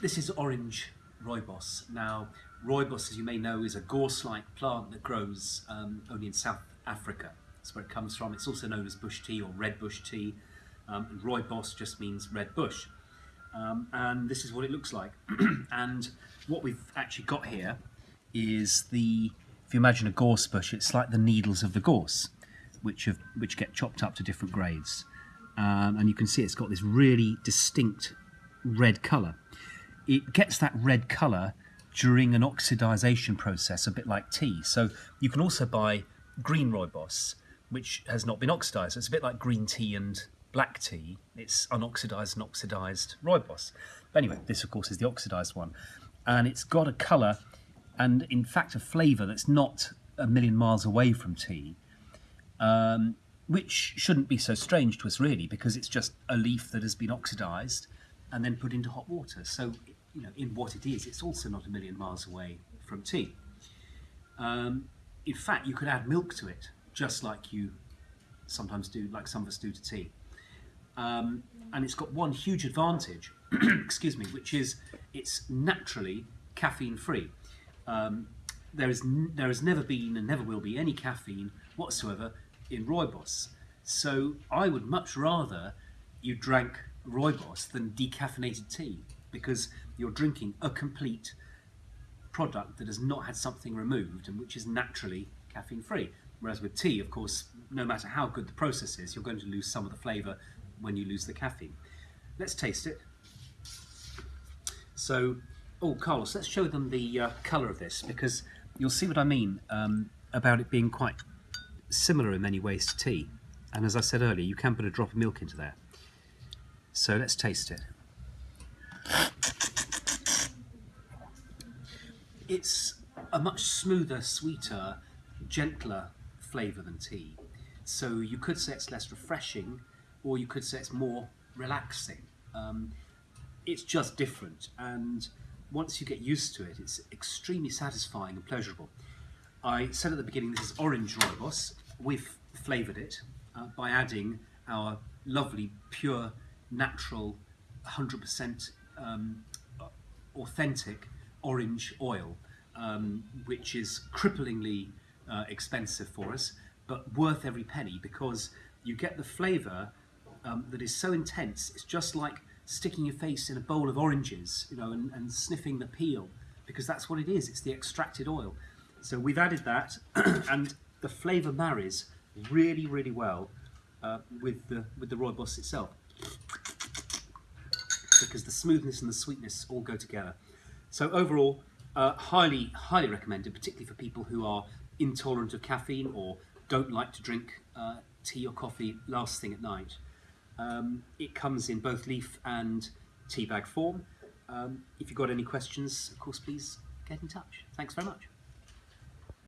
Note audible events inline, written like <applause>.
this is orange rooibos. Now, rooibos, as you may know, is a gorse-like plant that grows um, only in South Africa. That's where it comes from. It's also known as bush tea or red bush tea. Um, and rooibos just means red bush. Um, and this is what it looks like. <clears throat> and what we've actually got here is the, if you imagine a gorse bush, it's like the needles of the gorse, which, have, which get chopped up to different grades. Um, and you can see it's got this really distinct red colour. It gets that red colour during an oxidization process, a bit like tea. So you can also buy green rooibos, which has not been oxidized. It's a bit like green tea and black tea. It's unoxidised and oxidized rooibos. But anyway, this of course is the oxidized one. And it's got a colour and in fact a flavour that's not a million miles away from tea, um, which shouldn't be so strange to us really because it's just a leaf that has been oxidized and then put into hot water. So, you know, in what it is, it's also not a million miles away from tea. Um, in fact, you could add milk to it, just like you sometimes do, like some of us do to tea. Um, and it's got one huge advantage, <clears throat> excuse me, which is it's naturally caffeine free. Um, there is there has never been and never will be any caffeine whatsoever in rooibos. So I would much rather you drank rooibos than decaffeinated tea because you're drinking a complete product that has not had something removed and which is naturally caffeine free. Whereas with tea, of course, no matter how good the process is, you're going to lose some of the flavour when you lose the caffeine. Let's taste it. So, oh, Carlos, let's show them the uh, colour of this because you'll see what I mean um, about it being quite similar in many ways to tea. And as I said earlier, you can put a drop of milk into there. So let's taste it. It's a much smoother, sweeter, gentler flavour than tea. So you could say it's less refreshing, or you could say it's more relaxing. Um, it's just different, and once you get used to it, it's extremely satisfying and pleasurable. I said at the beginning this is orange rooibos. We've flavoured it uh, by adding our lovely, pure, natural, 100% um, authentic orange oil, um, which is cripplingly uh, expensive for us, but worth every penny because you get the flavour um, that is so intense. It's just like sticking your face in a bowl of oranges, you know, and, and sniffing the peel, because that's what it is. It's the extracted oil. So we've added that, <clears throat> and the flavour marries really, really well uh, with the with the rooibos itself, because the smoothness and the sweetness all go together. So overall, uh, highly, highly recommended, particularly for people who are intolerant of caffeine or don't like to drink uh, tea or coffee last thing at night. Um, it comes in both leaf and tea bag form. Um, if you've got any questions, of course, please get in touch. Thanks very much.